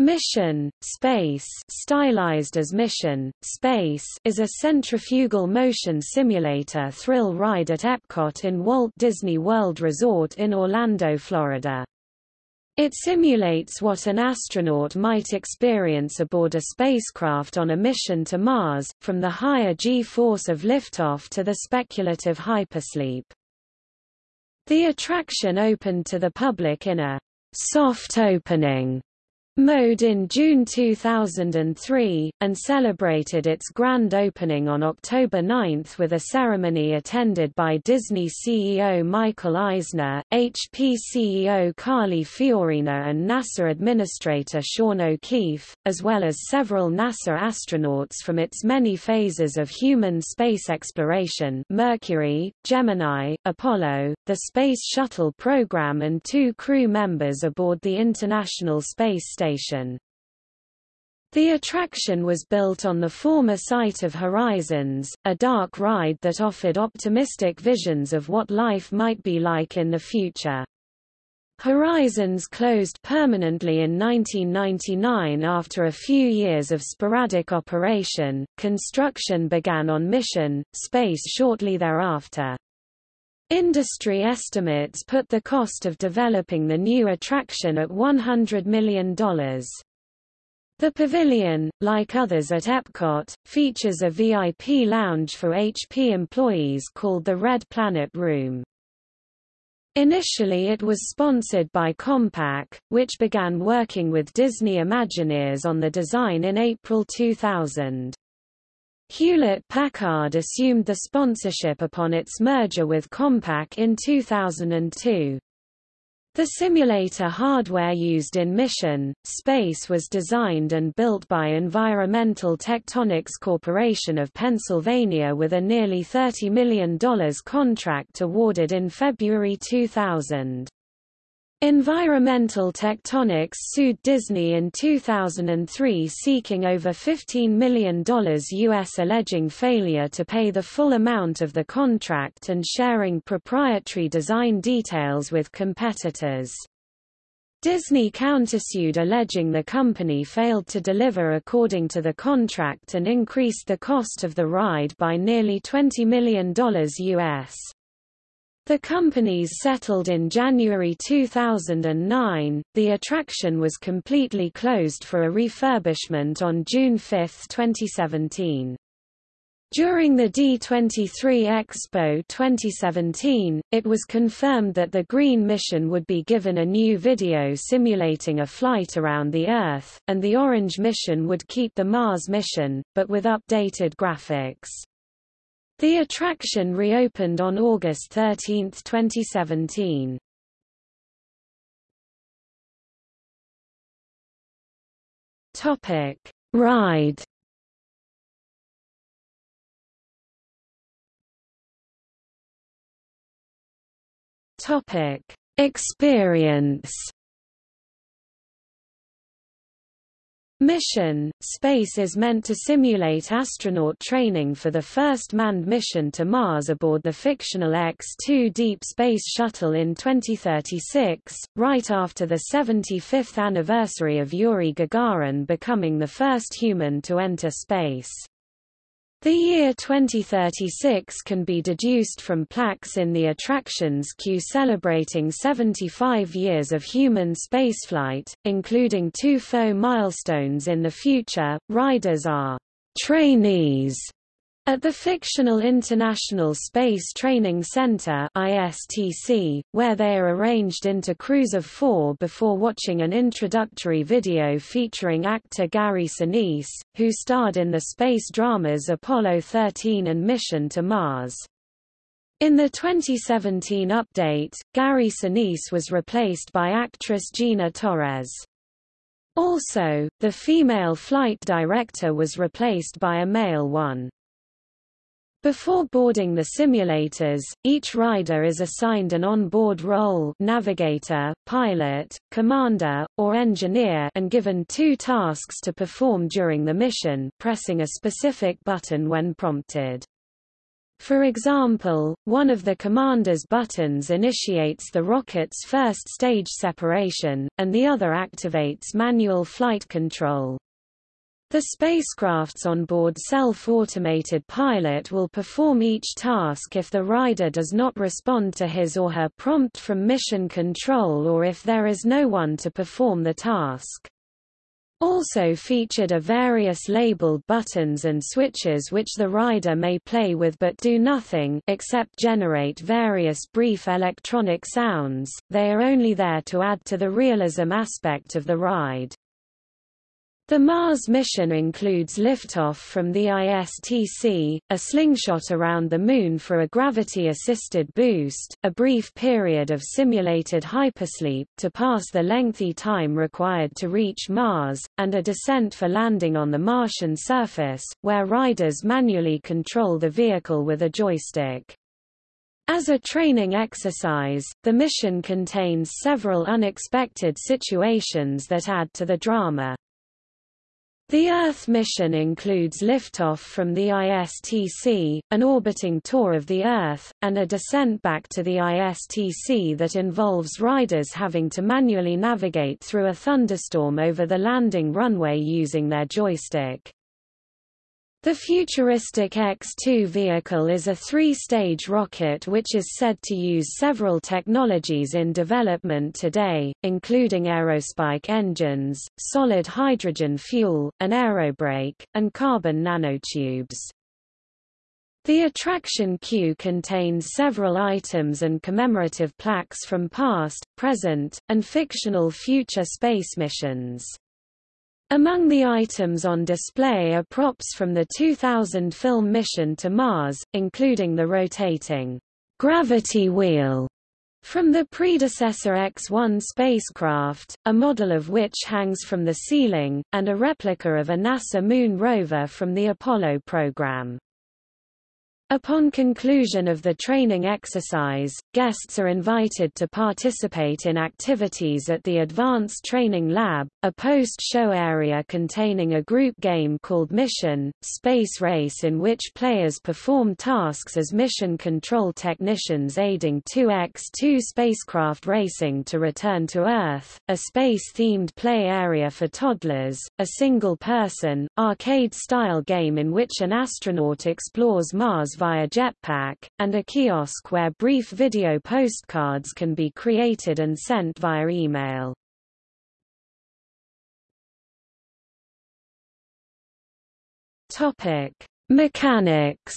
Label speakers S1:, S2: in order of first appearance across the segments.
S1: Mission, Space stylized as Mission, Space is a centrifugal motion simulator thrill ride at Epcot in Walt Disney World Resort in Orlando, Florida. It simulates what an astronaut might experience aboard a spacecraft on a mission to Mars, from the higher G-force of liftoff to the speculative hypersleep. The attraction opened to the public in a soft opening mode in June 2003, and celebrated its grand opening on October 9 with a ceremony attended by Disney CEO Michael Eisner, HP CEO Carly Fiorina and NASA Administrator Sean O'Keefe, as well as several NASA astronauts from its many phases of human space exploration Mercury, Gemini, Apollo, the Space Shuttle program and two crew members aboard the International Space Station station. The attraction was built on the former site of Horizons, a dark ride that offered optimistic visions of what life might be like in the future. Horizons closed permanently in 1999 after a few years of sporadic operation. Construction began on Mission Space shortly thereafter. Industry estimates put the cost of developing the new attraction at $100 million. The pavilion, like others at Epcot, features a VIP lounge for HP employees called the Red Planet Room. Initially it was sponsored by Compaq, which began working with Disney Imagineers on the design in April 2000. Hewlett-Packard assumed the sponsorship upon its merger with Compaq in 2002. The simulator hardware used in Mission, Space was designed and built by Environmental Tectonics Corporation of Pennsylvania with a nearly $30 million contract awarded in February 2000. Environmental Tectonics sued Disney in 2003 seeking over $15 million U.S. alleging failure to pay the full amount of the contract and sharing proprietary design details with competitors. Disney countersued alleging the company failed to deliver according to the contract and increased the cost of the ride by nearly $20 million U.S. The companies settled in January 2009. The attraction was completely closed for a refurbishment on June 5, 2017. During the D23 Expo 2017, it was confirmed that the Green mission would be given a new video simulating a flight around the Earth, and the Orange mission would keep the Mars mission, but with updated graphics. The attraction reopened on August 13, 2017. Topic: Ride. Topic: Experience. Mission Space is meant to simulate astronaut training for the first manned mission to Mars aboard the fictional X-2 Deep Space Shuttle in 2036, right after the 75th anniversary of Yuri Gagarin becoming the first human to enter space. The year 2036 can be deduced from plaques in the attractions queue celebrating 75 years of human spaceflight, including two faux milestones in the future. Riders are trainees at the fictional International Space Training Center ISTC, where they are arranged into crews of four before watching an introductory video featuring actor Gary Sinise, who starred in the space dramas Apollo 13 and Mission to Mars. In the 2017 update, Gary Sinise was replaced by actress Gina Torres. Also, the female flight director was replaced by a male one. Before boarding the simulators, each rider is assigned an on-board role navigator, pilot, commander, or engineer and given two tasks to perform during the mission pressing a specific button when prompted. For example, one of the commander's buttons initiates the rocket's first stage separation, and the other activates manual flight control. The spacecraft's onboard self-automated pilot will perform each task if the rider does not respond to his or her prompt from mission control or if there is no one to perform the task. Also featured are various labeled buttons and switches which the rider may play with but do nothing except generate various brief electronic sounds, they are only there to add to the realism aspect of the ride. The Mars mission includes liftoff from the ISTC, a slingshot around the Moon for a gravity-assisted boost, a brief period of simulated hypersleep to pass the lengthy time required to reach Mars, and a descent for landing on the Martian surface, where riders manually control the vehicle with a joystick. As a training exercise, the mission contains several unexpected situations that add to the drama. The Earth mission includes liftoff from the ISTC, an orbiting tour of the Earth, and a descent back to the ISTC that involves riders having to manually navigate through a thunderstorm over the landing runway using their joystick. The futuristic X-2 vehicle is a three-stage rocket which is said to use several technologies in development today, including aerospike engines, solid hydrogen fuel, an aerobrake, and carbon nanotubes. The attraction queue contains several items and commemorative plaques from past, present, and fictional future space missions. Among the items on display are props from the 2000 film Mission to Mars, including the rotating gravity wheel from the predecessor X-1 spacecraft, a model of which hangs from the ceiling, and a replica of a NASA Moon rover from the Apollo program. Upon conclusion of the training exercise, guests are invited to participate in activities at the Advanced Training Lab, a post-show area containing a group game called Mission, Space Race in which players perform tasks as mission control technicians aiding 2X2 spacecraft racing to return to Earth, a space-themed play area for toddlers, a single-person, arcade-style game in which an astronaut explores Mars via jetpack, and a kiosk where brief video postcards can be created and sent via email. Topic: Mechanics.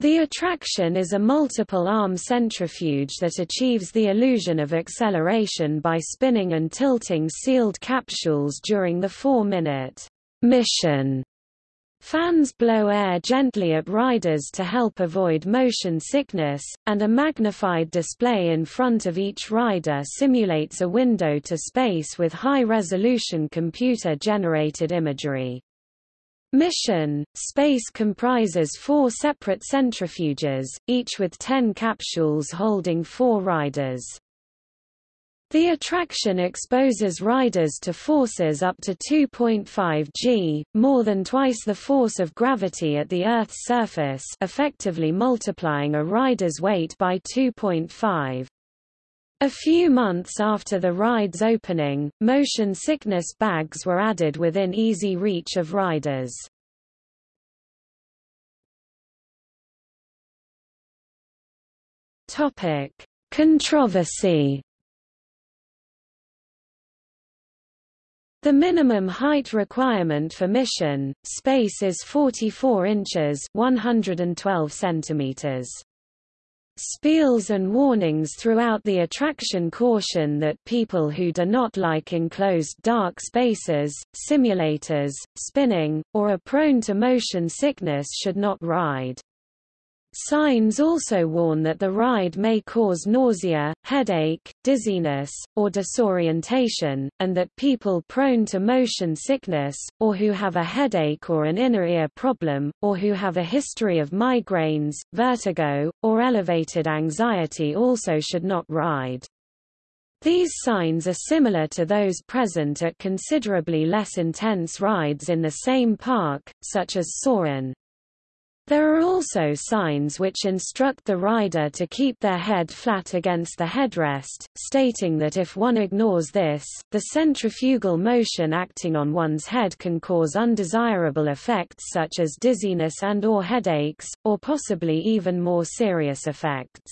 S1: The attraction is a multiple-arm centrifuge that achieves the illusion of acceleration by spinning and tilting sealed capsules during the four-minute mission Fans blow air gently at riders to help avoid motion sickness, and a magnified display in front of each rider simulates a window to space with high-resolution computer-generated imagery. Mission, space comprises four separate centrifuges, each with ten capsules holding four riders. The attraction exposes riders to forces up to 2.5 g, more than twice the force of gravity at the Earth's surface effectively multiplying a rider's weight by 2.5. A few months after the ride's opening, motion sickness bags were added within easy reach of riders. Controversy The minimum height requirement for mission, space is 44 inches 112 centimeters. Spiels and warnings throughout the attraction caution that people who do not like enclosed dark spaces, simulators, spinning, or are prone to motion sickness should not ride. Signs also warn that the ride may cause nausea, headache, dizziness, or disorientation, and that people prone to motion sickness, or who have a headache or an inner ear problem, or who have a history of migraines, vertigo, or elevated anxiety also should not ride. These signs are similar to those present at considerably less intense rides in the same park, such as Soarin'. There are also signs which instruct the rider to keep their head flat against the headrest, stating that if one ignores this, the centrifugal motion acting on one's head can cause undesirable effects such as dizziness and or headaches, or possibly even more serious effects.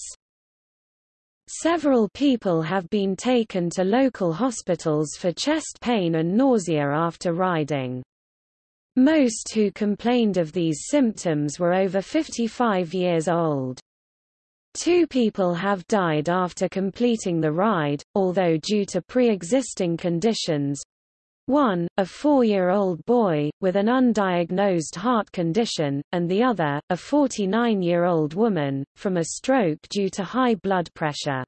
S1: Several people have been taken to local hospitals for chest pain and nausea after riding. Most who complained of these symptoms were over 55 years old. Two people have died after completing the ride, although due to pre-existing conditions. One, a four-year-old boy, with an undiagnosed heart condition, and the other, a 49-year-old woman, from a stroke due to high blood pressure.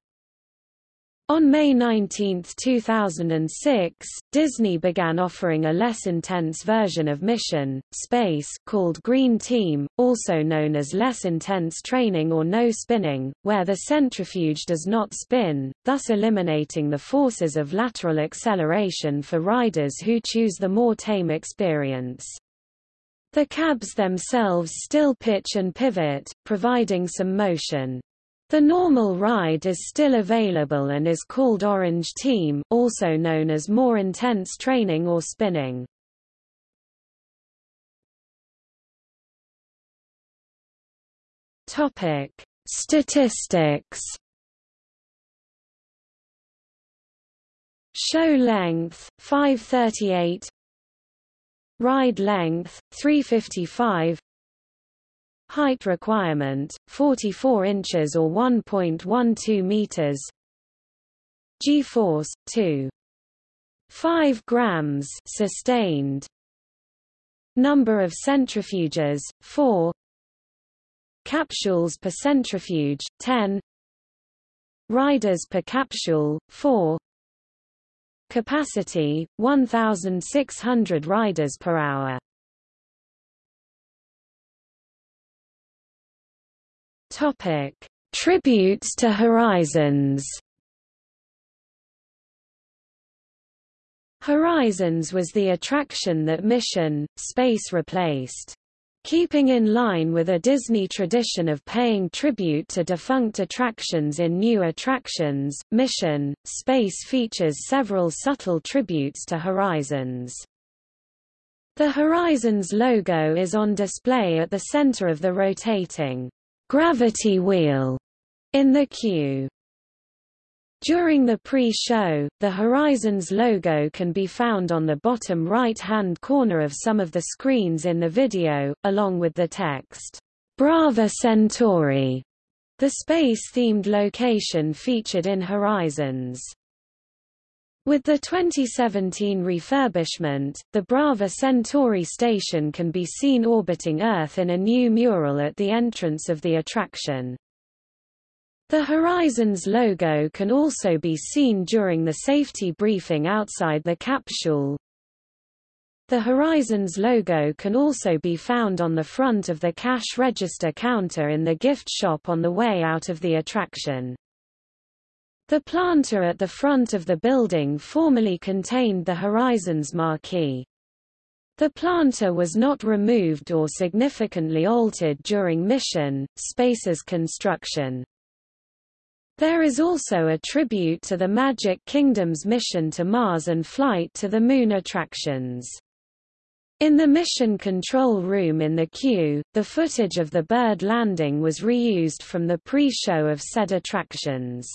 S1: On May 19, 2006, Disney began offering a less intense version of Mission, Space called Green Team, also known as less intense training or no spinning, where the centrifuge does not spin, thus eliminating the forces of lateral acceleration for riders who choose the more tame experience. The cabs themselves still pitch and pivot, providing some motion. The normal ride is still available and is called Orange Team also known as more intense training or spinning. Topic: Statistics. Show length 538 Ride length 355 Height requirement, 44 inches or 1.12 meters. G-force, 2. 5 grams sustained. Number of centrifuges, 4. Capsules per centrifuge, 10. Riders per capsule, 4. Capacity, 1,600 riders per hour. Topic: Tributes to Horizons. Horizons was the attraction that Mission Space replaced. Keeping in line with a Disney tradition of paying tribute to defunct attractions in new attractions, Mission Space features several subtle tributes to Horizons. The Horizons logo is on display at the center of the rotating gravity wheel in the queue. During the pre-show, the Horizons logo can be found on the bottom right-hand corner of some of the screens in the video, along with the text, Brava Centauri, the space-themed location featured in Horizons. With the 2017 refurbishment, the Brava Centauri station can be seen orbiting Earth in a new mural at the entrance of the attraction. The Horizons logo can also be seen during the safety briefing outside the capsule. The Horizons logo can also be found on the front of the cash register counter in the gift shop on the way out of the attraction. The planter at the front of the building formerly contained the Horizons marquee. The planter was not removed or significantly altered during Mission, Space's construction. There is also a tribute to the Magic Kingdom's mission to Mars and flight to the Moon attractions. In the mission control room in the queue, the footage of the bird landing was reused from the pre-show of said attractions.